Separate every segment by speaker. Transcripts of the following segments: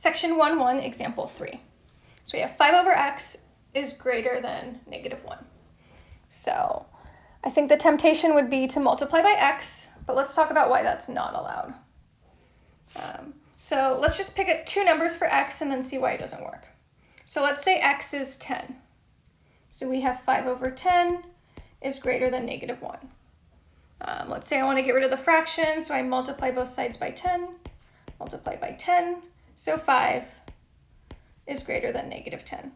Speaker 1: section 1, 1, example 3. So we have 5 over x is greater than negative 1. So I think the temptation would be to multiply by x, but let's talk about why that's not allowed. Um, so let's just pick up two numbers for x and then see why it doesn't work. So let's say x is 10. So we have 5 over 10 is greater than negative 1. Um, let's say I want to get rid of the fraction, so I multiply both sides by 10, multiply by 10, so 5 is greater than negative 10,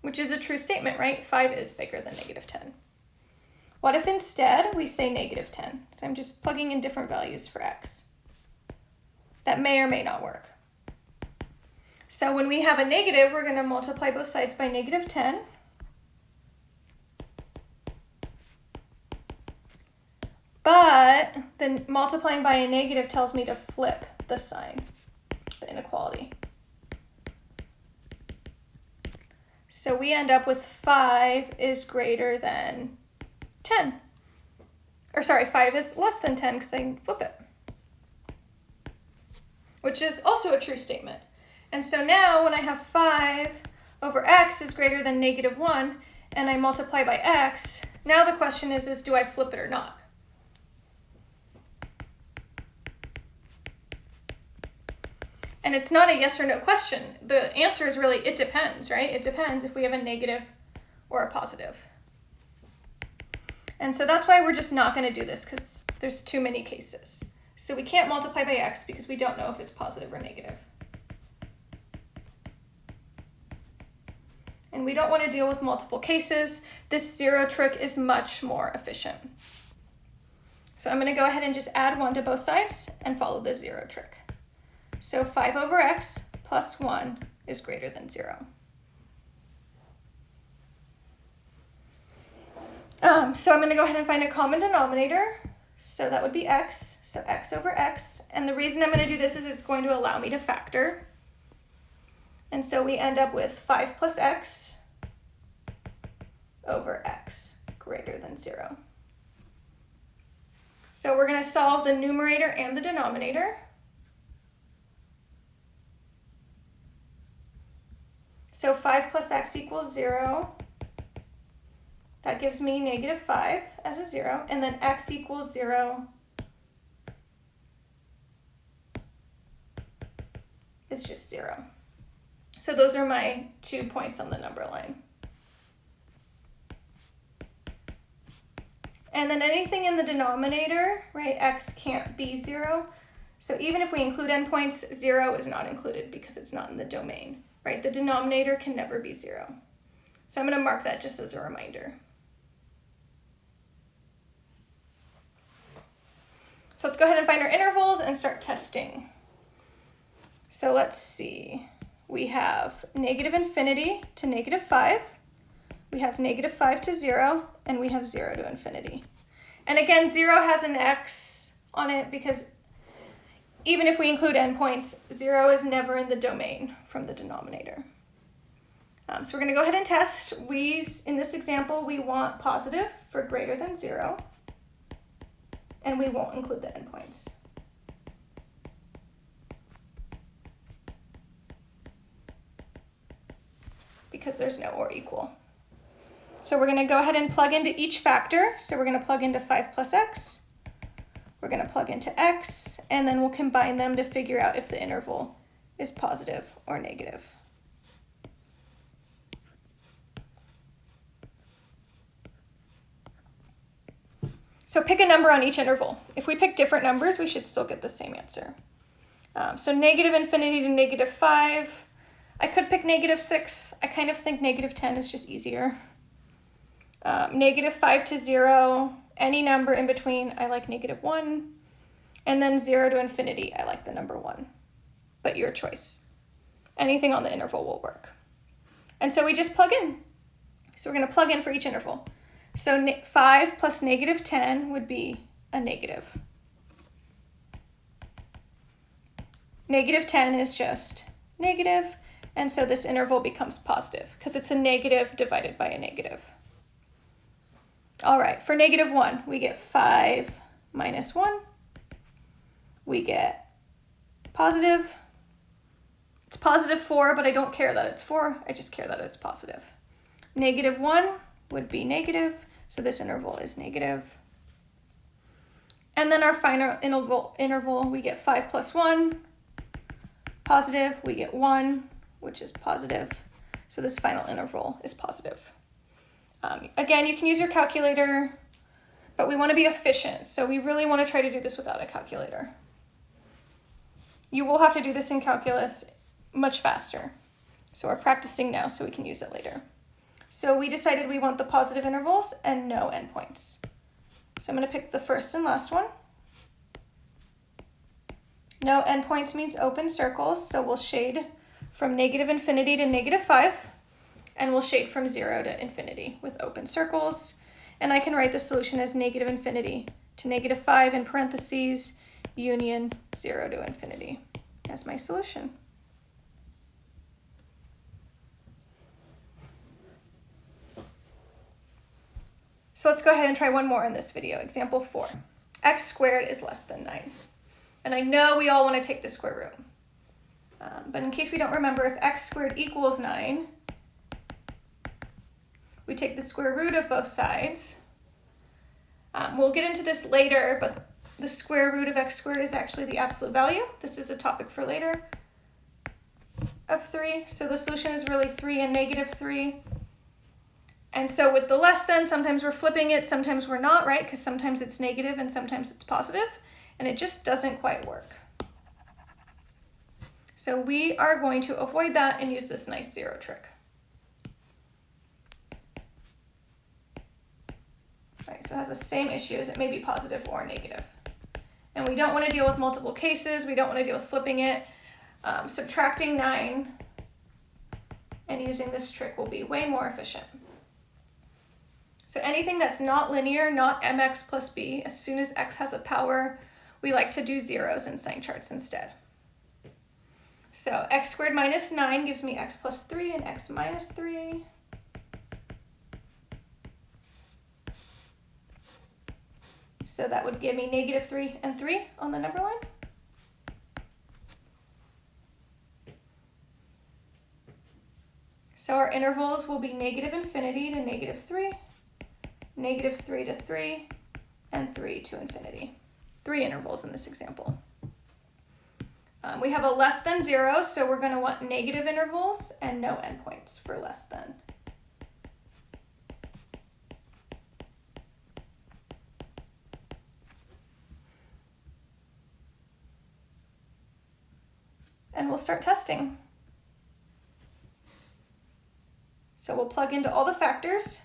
Speaker 1: which is a true statement, right? 5 is bigger than negative 10. What if instead we say negative 10? So I'm just plugging in different values for x. That may or may not work. So when we have a negative, we're going to multiply both sides by negative 10. But then multiplying by a negative tells me to flip the sign, So we end up with 5 is greater than 10. Or sorry, 5 is less than 10 because I can flip it. Which is also a true statement. And so now when I have 5 over x is greater than negative 1, and I multiply by x, now the question is, is do I flip it or not? And it's not a yes or no question. The answer is really, it depends, right? It depends if we have a negative or a positive. And so that's why we're just not going to do this because there's too many cases. So we can't multiply by x because we don't know if it's positive or negative. And we don't want to deal with multiple cases. This zero trick is much more efficient. So I'm going to go ahead and just add 1 to both sides and follow the zero trick. So 5 over x plus 1 is greater than 0. Um, so I'm going to go ahead and find a common denominator. So that would be x, so x over x. And the reason I'm going to do this is it's going to allow me to factor. And so we end up with 5 plus x over x greater than 0. So we're going to solve the numerator and the denominator. So 5 plus x equals 0. That gives me negative 5 as a 0. And then x equals 0 is just 0. So those are my two points on the number line. And then anything in the denominator, right, x can't be 0. So even if we include endpoints, 0 is not included because it's not in the domain right? The denominator can never be zero. So I'm going to mark that just as a reminder. So let's go ahead and find our intervals and start testing. So let's see. We have negative infinity to negative 5. We have negative 5 to 0, and we have 0 to infinity. And again, 0 has an x on it because even if we include endpoints, 0 is never in the domain from the denominator. Um, so we're going to go ahead and test. We, in this example, we want positive for greater than 0, and we won't include the endpoints. because there's no or equal. So we're going to go ahead and plug into each factor. So we're going to plug into 5 plus x, we're going to plug into x, and then we'll combine them to figure out if the interval is positive or negative. So pick a number on each interval. If we pick different numbers, we should still get the same answer. Um, so negative infinity to negative 5. I could pick negative 6. I kind of think negative 10 is just easier. Um, negative 5 to 0 any number in between, I like negative 1. And then 0 to infinity, I like the number 1. But your choice. Anything on the interval will work. And so we just plug in. So we're going to plug in for each interval. So 5 plus negative 10 would be a negative. Negative 10 is just negative, and so this interval becomes positive because it's a negative divided by a negative. All right, for negative 1, we get 5 minus 1. We get positive. It's positive 4, but I don't care that it's 4. I just care that it's positive. Negative 1 would be negative, so this interval is negative. And then our final interval, interval we get 5 plus 1, positive, we get 1, which is positive. So this final interval is positive. Um, again, you can use your calculator, but we want to be efficient, so we really want to try to do this without a calculator. You will have to do this in calculus much faster. So we're practicing now so we can use it later. So we decided we want the positive intervals and no endpoints. So I'm going to pick the first and last one. No endpoints means open circles, so we'll shade from negative infinity to negative 5, and we'll shade from 0 to infinity with open circles. And I can write the solution as negative infinity to negative 5 in parentheses, union 0 to infinity as my solution. So let's go ahead and try one more in this video. Example 4. x squared is less than 9. And I know we all want to take the square root. Um, but in case we don't remember, if x squared equals 9, we take the square root of both sides. Um, we'll get into this later, but the square root of x squared is actually the absolute value. This is a topic for later of 3. So the solution is really 3 and negative 3. And so with the less than, sometimes we're flipping it, sometimes we're not, right? Because sometimes it's negative and sometimes it's positive, and it just doesn't quite work. So we are going to avoid that and use this nice zero trick. So it has the same issue as it may be positive or negative. And we don't want to deal with multiple cases. We don't want to deal with flipping it. Um, subtracting 9 and using this trick will be way more efficient. So anything that's not linear, not mx plus b, as soon as x has a power, we like to do zeros in sign charts instead. So x squared minus 9 gives me x plus 3 and x minus 3. So that would give me negative 3 and 3 on the number line. So our intervals will be negative infinity to negative 3, negative 3 to 3, and 3 to infinity. Three intervals in this example. Um, we have a less than zero, so we're going to want negative intervals and no endpoints for less than. We'll start testing. So we'll plug into all the factors,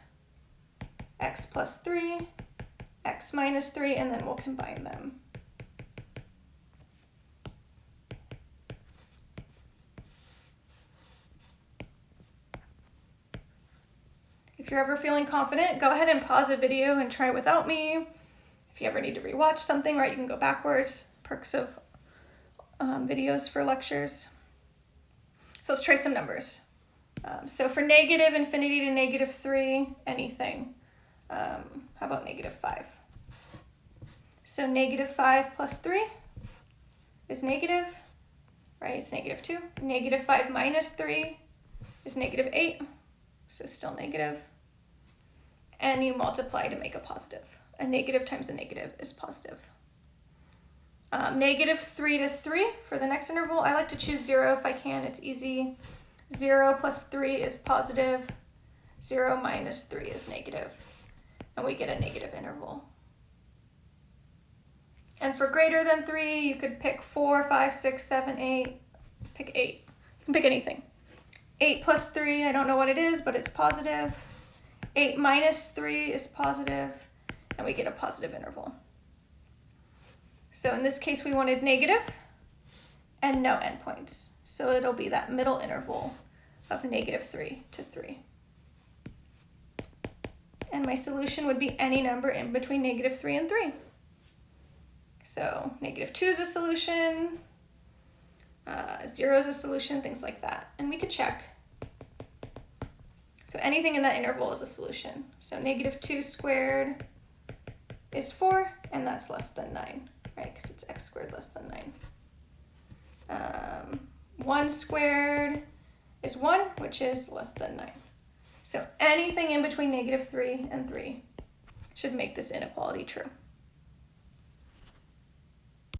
Speaker 1: x plus 3, x minus 3, and then we'll combine them. If you're ever feeling confident, go ahead and pause a video and try it without me. If you ever need to rewatch something, right, you can go backwards. Perks of um, videos for lectures. So let's try some numbers. Um, so for negative infinity to negative 3, anything. Um, how about negative 5? So negative 5 plus 3 is negative, right? It's negative 2. Negative 5 minus 3 is negative 8, so still negative. negative and you multiply to make a positive. A negative times a negative is positive. Um, negative 3 to 3 for the next interval. I like to choose 0 if I can. It's easy. 0 plus 3 is positive. 0 minus 3 is negative. And we get a negative interval. And for greater than 3, you could pick 4, 5, 6, 7, 8. Pick 8. You can pick anything. 8 plus 3, I don't know what it is, but it's positive. 8 minus 3 is positive, and we get a positive interval. So in this case, we wanted negative and no endpoints. So it'll be that middle interval of negative 3 to 3. And my solution would be any number in between negative 3 and 3. So negative 2 is a solution, uh, 0 is a solution, things like that. And we could check so anything in that interval is a solution. So negative 2 squared is 4, and that's less than 9, right? Because it's x squared less than 9. Um, 1 squared is 1, which is less than 9. So anything in between negative 3 and 3 should make this inequality true.